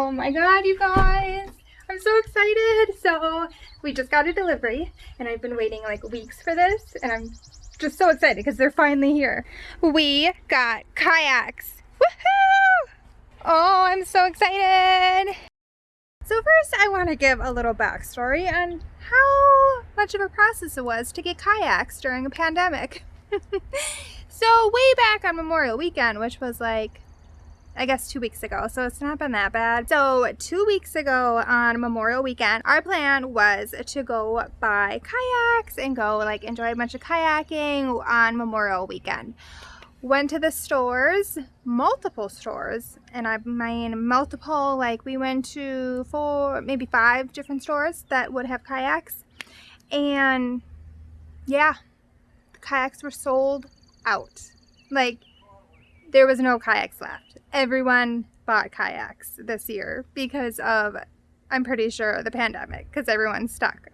Oh my god, you guys. I'm so excited. So we just got a delivery and I've been waiting like weeks for this and I'm just so excited because they're finally here. We got kayaks. Woohoo! Oh, I'm so excited. So first I want to give a little backstory on how much of a process it was to get kayaks during a pandemic. so way back on Memorial Weekend, which was like I guess two weeks ago, so it's not been that bad. So two weeks ago on Memorial Weekend, our plan was to go buy kayaks and go like enjoy a bunch of kayaking on Memorial Weekend. Went to the stores, multiple stores, and I mean multiple, like we went to four, maybe five different stores that would have kayaks. And yeah, the kayaks were sold out. Like there was no kayaks left. Everyone bought kayaks this year because of, I'm pretty sure, the pandemic, because everyone's stuck.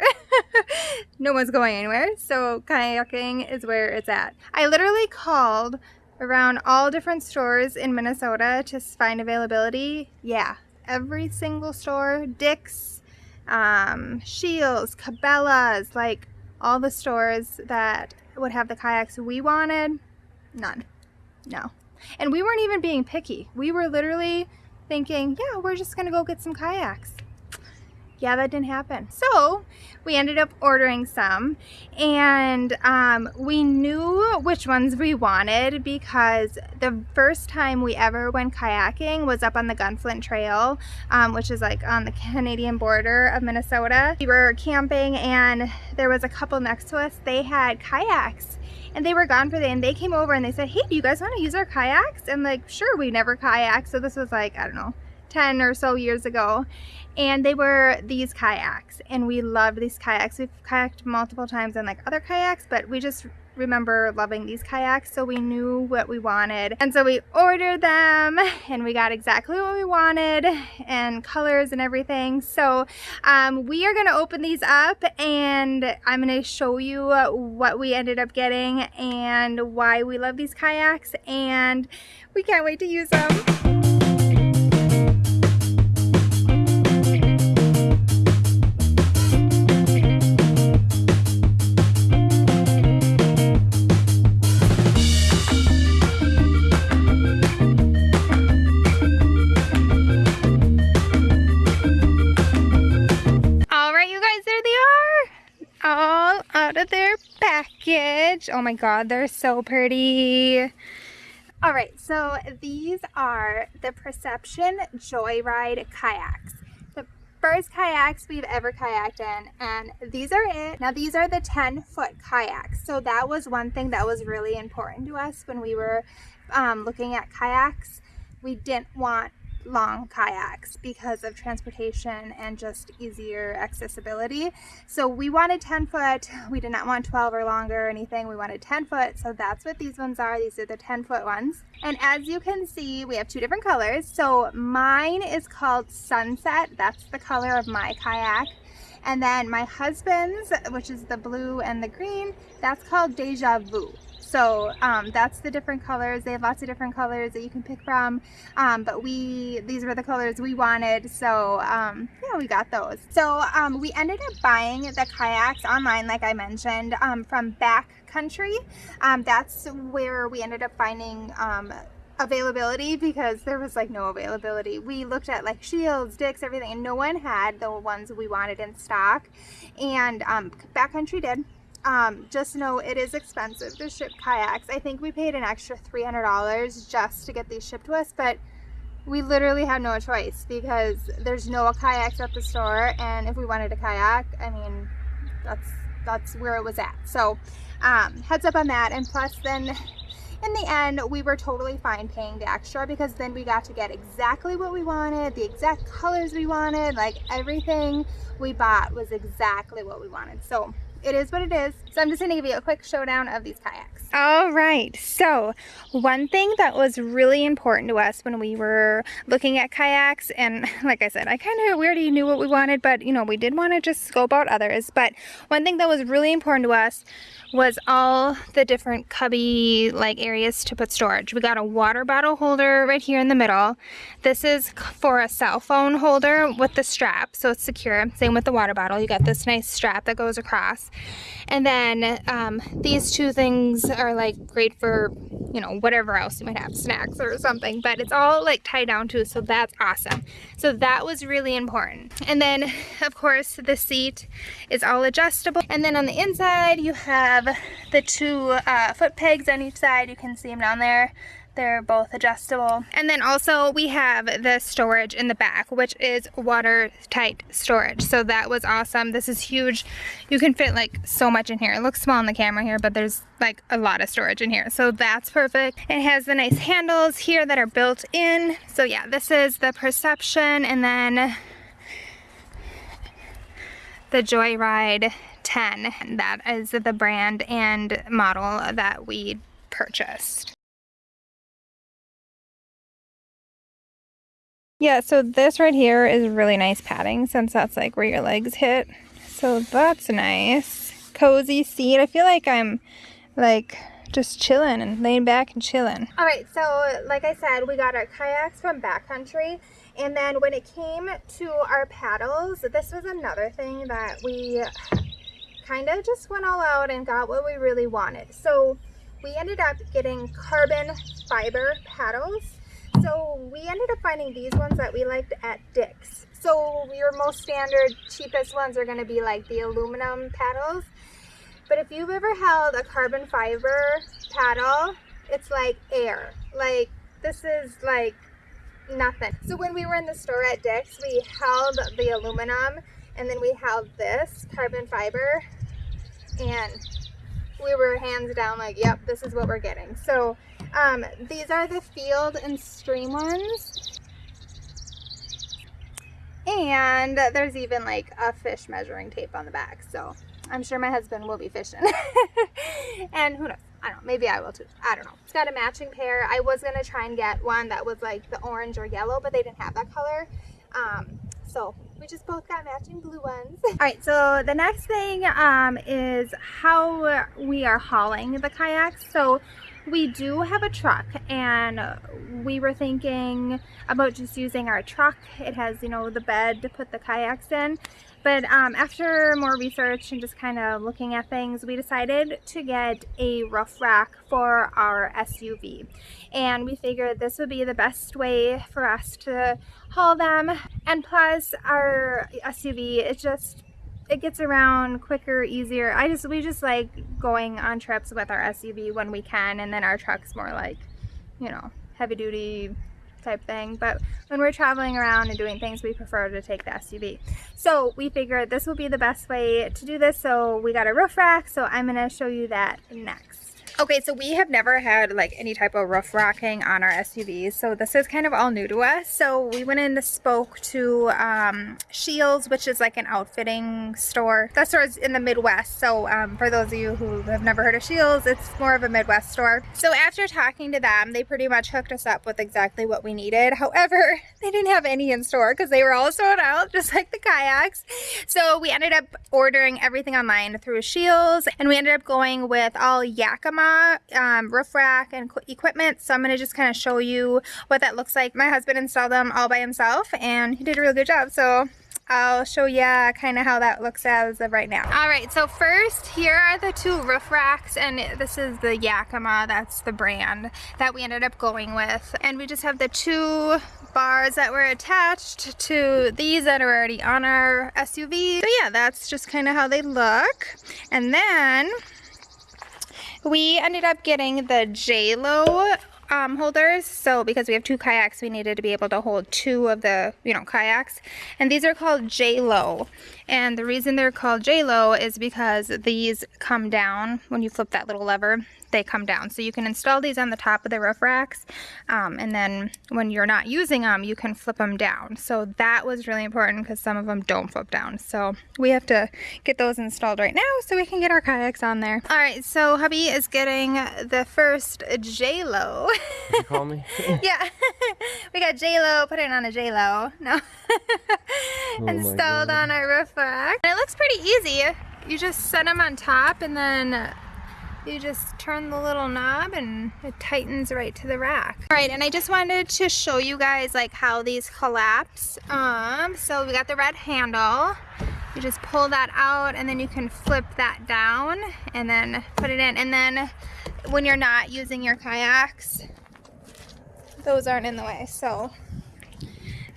no one's going anywhere, so kayaking is where it's at. I literally called around all different stores in Minnesota to find availability. Yeah, every single store, Dick's, um, Scheels, Cabela's, like all the stores that would have the kayaks we wanted, none. No. And we weren't even being picky. We were literally thinking, yeah, we're just gonna go get some kayaks. Yeah, that didn't happen. So we ended up ordering some and um, we knew which ones we wanted because the first time we ever went kayaking was up on the Gunflint Trail, um, which is like on the Canadian border of Minnesota. We were camping and there was a couple next to us. They had kayaks and they were gone for the day and they came over and they said hey do you guys want to use our kayaks? And like sure we never kayak so this was like I don't know 10 or so years ago. And they were these kayaks and we loved these kayaks. We've kayaked multiple times in like other kayaks but we just remember loving these kayaks so we knew what we wanted and so we ordered them and we got exactly what we wanted and colors and everything so um, we are going to open these up and I'm going to show you what we ended up getting and why we love these kayaks and we can't wait to use them. Oh my god, they're so pretty. Alright, so these are the Perception Joyride kayaks. The first kayaks we've ever kayaked in, and these are it. Now these are the 10 foot kayaks. So that was one thing that was really important to us when we were um, looking at kayaks. We didn't want long kayaks because of transportation and just easier accessibility. So we wanted 10 foot. We did not want 12 or longer or anything. We wanted 10 foot. So that's what these ones are. These are the 10 foot ones. And as you can see, we have two different colors. So mine is called Sunset. That's the color of my kayak. And then my husband's, which is the blue and the green, that's called Deja Vu. So um, that's the different colors. They have lots of different colors that you can pick from. Um, but we, these were the colors we wanted. So um, yeah, we got those. So um, we ended up buying the kayaks online, like I mentioned, um, from Backcountry. Um, that's where we ended up finding availability because there was like no availability. We looked at like Scheels, Dick's, everything, and no one had the ones we wanted in stock. And Backcountry did um, just know it is expensive to ship kayaks. I think we paid an extra $300 just to get these shipped to us, but we literally had no choice because there's no kayaks at the store and if we wanted a kayak, I mean, that's that's where it was at. So um, heads up on that and plus then in the end we were totally fine paying the extra because then we got to get exactly what we wanted, the exact colors we wanted, like everything we bought was exactly what we wanted. So it is what it is. So I'm just gonna give you a quick showdown of these kayaks. All right, so one thing that was really important to us when we were looking at kayaks, and like I said, I kind of, we already knew what we wanted, but you know, we did want to just scope out others. But one thing that was really important to us was all the different cubby like areas to put storage. We got a water bottle holder right here in the middle. This is for a cell phone holder with the strap, so it's secure. Same with the water bottle. You got this nice strap that goes across. And then um, these two things are like great for, you know, whatever else you might have, snacks or something, but it's all like tied down too, so that's awesome. So that was really important. And then of course the seat is all adjustable. And then on the inside you have the two uh, foot pegs on each side. You can see them down there. They're both adjustable. And then also we have the storage in the back, which is watertight storage. So that was awesome. This is huge. You can fit like so much in here. It looks small on the camera here, but there's like a lot of storage in here. So that's perfect. It has the nice handles here that are built in. So yeah, this is the Perception and then the Joyride 10. That is the brand and model that we purchased. Yeah, so this right here is really nice padding since that's like where your legs hit. So that's a nice. Cozy seat. I feel like I'm like just chilling and laying back and chilling. All right, so like I said, we got our kayaks from Backcountry. And then when it came to our paddles, this was another thing that we kind of just went all out and got what we really wanted. So we ended up getting carbon fiber paddles. So we ended up finding these ones that we liked at Dick's. So your most standard, cheapest ones are going to be like the aluminum paddles. But if you've ever held a carbon fiber paddle, it's like air. Like this is like nothing. So when we were in the store at Dick's, we held the aluminum and then we held this carbon fiber and we were hands down like, yep, this is what we're getting. So um, these are the field and stream ones. And there's even like a fish measuring tape on the back. So I'm sure my husband will be fishing. and who knows? I don't know. Maybe I will too. I don't know. It's got a matching pair. I was going to try and get one that was like the orange or yellow, but they didn't have that color. Um, so we just both got matching blue ones. All right, so the next thing um, is how we are hauling the kayaks. So we do have a truck and we were thinking about just using our truck. It has, you know, the bed to put the kayaks in. But um, after more research and just kind of looking at things, we decided to get a roof rack for our SUV. And we figured this would be the best way for us to haul them. And plus our SUV, is just it gets around quicker, easier. I just we just like going on trips with our SUV when we can, and then our truck's more like, you know, heavy duty type thing. But when we're traveling around and doing things, we prefer to take the SUV. So we figured this will be the best way to do this. So we got a roof rack. So I'm going to show you that next. Okay, so we have never had like any type of roof racking on our SUVs, so this is kind of all new to us. So we went in and spoke to um, Scheels, which is like an outfitting store. That store is in the Midwest, so um, for those of you who have never heard of Scheels, it's more of a Midwest store. So after talking to them, they pretty much hooked us up with exactly what we needed. However, they didn't have any in store because they were all sold out, just like the kayaks. So we ended up ordering everything online through Scheels, and we ended up going with all Yakima um, roof rack and equipment. So I'm going to just kind of show you what that looks like. My husband installed them all by himself and he did a really good job. So I'll show you kind of how that looks as of right now. All right, so first here are the two roof racks and this is the Yakima, that's the brand that we ended up going with. And we just have the two bars that were attached to these that are already on our SUV. So yeah, that's just kind of how they look. And then we ended up getting the JayLow um, holders. So because we have two kayaks, we needed to be able to hold two of the, you know, kayaks. And these are called JayLow. And the reason they're called JayLow is because these come down when you flip that little lever. they come down. So you can install these on the top of the roof racks. Um, and then when you're not using them, you can flip them down. So that was really important because some of them don't flip down. So we have to get those installed right now so we can get our kayaks on there. All right, so hubby is getting the first JayLow. You call me? yeah, we got J-Lo, put it on a J-Lo. No. Oh installed on our roof rack. And it looks pretty easy. You just set them on top and then you just turn the little knob and it tightens right to the rack. All right, and I just wanted to show you guys like how these collapse. Um, so we got the red handle. You just pull that out and then you can flip that down and then put it in. And then when you're not using your kayaks, those aren't in the way. So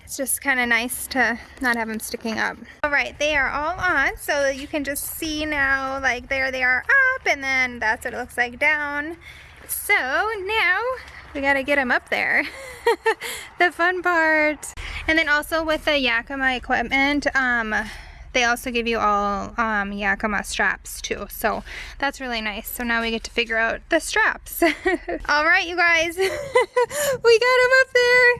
it's just kind of nice to not have them sticking up. All right, they are all on, so you can just see now, like there they are up, and then that's what it looks like down. So now we gotta get them up there. the fun part. And then also with the Yakima equipment, um, they also give you all um, Yakima straps too. So that's really nice. So now we get to figure out the straps. all right, you guys, we got them up there.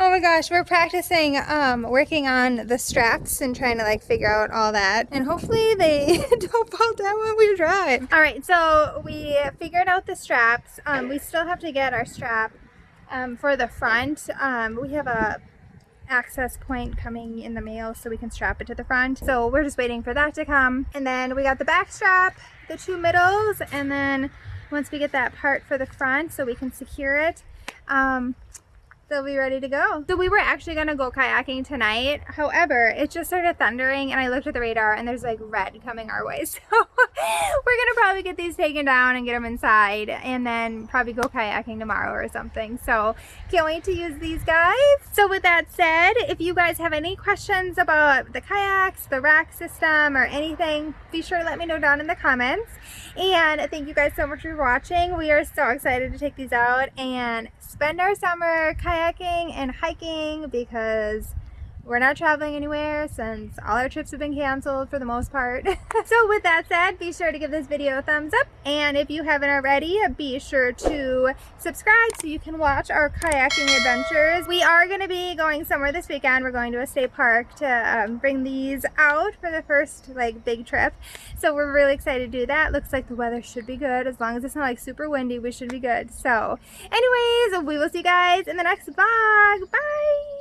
Oh my gosh, we're practicing um, working on the straps and trying to like figure out all that. And hopefully they don't fall down when we drive. All right, so we figured out the straps. Um, we still have to get our strap um, for the front. Um, we have a access point coming in the mail so we can strap it to the front. So we're just waiting for that to come. And then we got the back strap, the two middles, and then once we get that part for the front so we can secure it, um, they'll be ready to go. So we were actually gonna go kayaking tonight. However, it just started thundering and I looked at the radar and there's like red coming our way. So we're gonna probably get these taken down and get them inside and then probably go kayaking tomorrow or something. So can't wait to use these guys. So with that said, if you guys have any questions about the kayaks, the rack system or anything, be sure to let me know down in the comments. And thank you guys so much for watching. We are so excited to take these out and spend our summer kayaking and hiking because we're not traveling anywhere since all our trips have been canceled for the most part. so with that said, be sure to give this video a thumbs up. And if you haven't already, be sure to subscribe so you can watch our kayaking adventures. We are going to be going somewhere this weekend. We're going to a state park to um, bring these out for the first like big trip. So we're really excited to do that. Looks like the weather should be good. As long as it's not like super windy, we should be good. So anyways, we will see you guys in the next vlog. Bye!